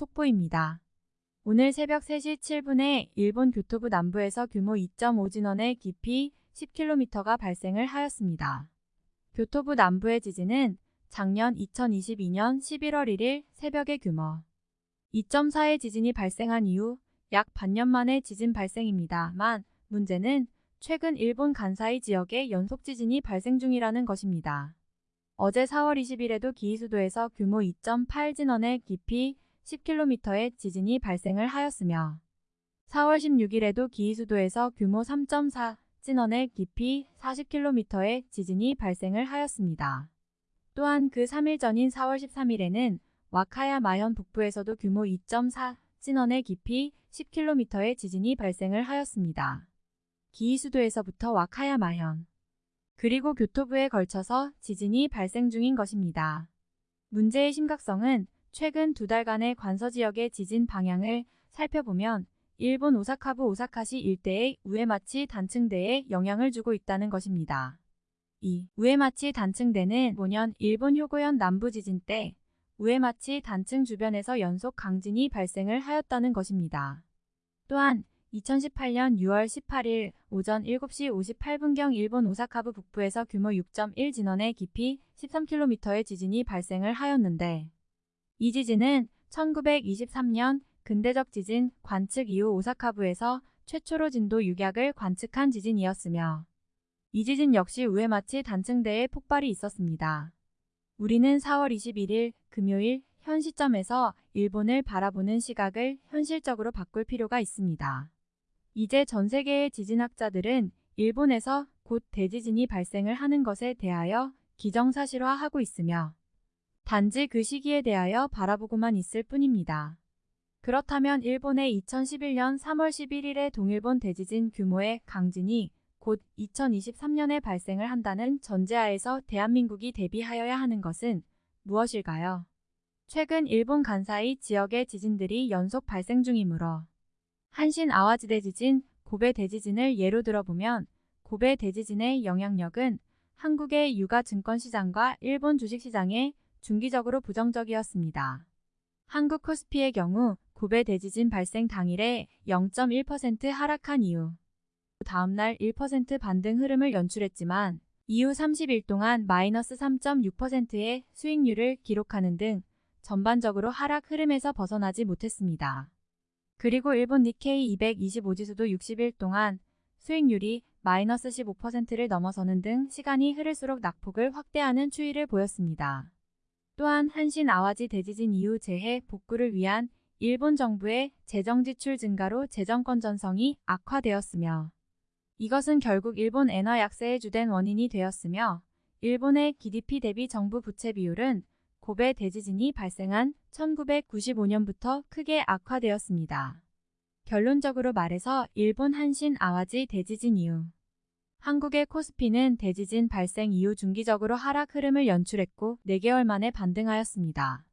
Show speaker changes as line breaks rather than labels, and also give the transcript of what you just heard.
속보입니다. 오늘 새벽 3시 7분에 일본 교토부 남부에서 규모 2.5 진원의 깊이 10km가 발생을 하였습니다. 교토부 남부의 지진은 작년 2022년 11월 1일 새벽의 규모 2.4의 지진이 발생한 이후 약 반년 만의 지진 발생입니다만 문제는 최근 일본 간사이 지역에 연속 지진이 발생 중이라는 것입니다. 어제 4월 20일에도 기이수도에서 규모 2.8 진원의 깊이 10km의 지진이 발생을 하였으며 4월 16일에도 기이수도에서 규모 3.4 진원의 깊이 40km의 지진이 발생을 하였습니다. 또한 그 3일 전인 4월 13일에는 와카야 마현 북부에서도 규모 2.4 진원의 깊이 10km의 지진이 발생을 하였습니다. 기이수도에서부터 와카야 마현 그리고 교토부에 걸쳐서 지진이 발생 중인 것입니다. 문제의 심각성은 최근 두 달간의 관서 지역의 지진 방향을 살펴보면 일본 오사카부 오사카시 일대의 우에마치 단층대에 영향을 주고 있다는 것입니다. 이 우에마치 단층대는 5년 일본 효고현 남부 지진 때 우에마치 단층 주변에서 연속 강진이 발생을 하였다는 것입니다. 또한 2018년 6월 18일 오전 7시 58분경 일본 오사카부 북부에서 규모 6.1 진원의 깊이 13km의 지진이 발생을 하였는데 이 지진은 1923년 근대적 지진 관측 이후 오사카부에서 최초로 진도 6약을 관측한 지진이었으며 이 지진 역시 우에마치 단층대에 폭발이 있었습니다. 우리는 4월 21일 금요일 현 시점에서 일본을 바라보는 시각을 현실적으로 바꿀 필요가 있습니다. 이제 전 세계의 지진학자들은 일본에서 곧 대지진이 발생을 하는 것에 대하여 기정사실화하고 있으며 단지 그 시기에 대하여 바라보고만 있을 뿐입니다. 그렇다면 일본의 2011년 3월 11일의 동일본 대지진 규모의 강진이 곧 2023년에 발생을 한다는 전제하에서 대한민국이 대비하여야 하는 것은 무엇일까요? 최근 일본 간사이 지역의 지진들이 연속 발생 중이므로 한신 아와지대 지진, 고베 대지진을 예로 들어보면 고베 대지진의 영향력은 한국의 유가 증권시장과 일본 주식시장에 중기적으로 부정적이었습니다. 한국 코스피의 경우 고베 대지진 발생 당일에 0.1% 하락한 이후 다음날 1% 반등 흐름을 연출했지만 이후 30일 동안 마이너스 3.6%의 수익률을 기록하는 등 전반적으로 하락 흐름에서 벗어나지 못했습니다. 그리고 일본 니케이 225지수도 60일 동안 수익률이 마이너스 15%를 넘어서는 등 시간이 흐를수록 낙폭을 확대하는 추이를 보였습니다. 또한 한신 아와지 대지진 이후 재해 복구를 위한 일본 정부의 재정 지출 증가로 재정 건전성이 악화되었으며 이것은 결국 일본 엔화 약세의 주된 원인이 되었으며 일본의 GDP 대비 정부 부채 비율은 고베 대지진이 발생한 1995년부터 크게 악화되었습니다. 결론적으로 말해서 일본 한신 아와지 대지진 이후 한국의 코스피는 대지진 발생 이후 중기적으로 하락 흐름을 연출했고 4개월 만에 반등하였습니다.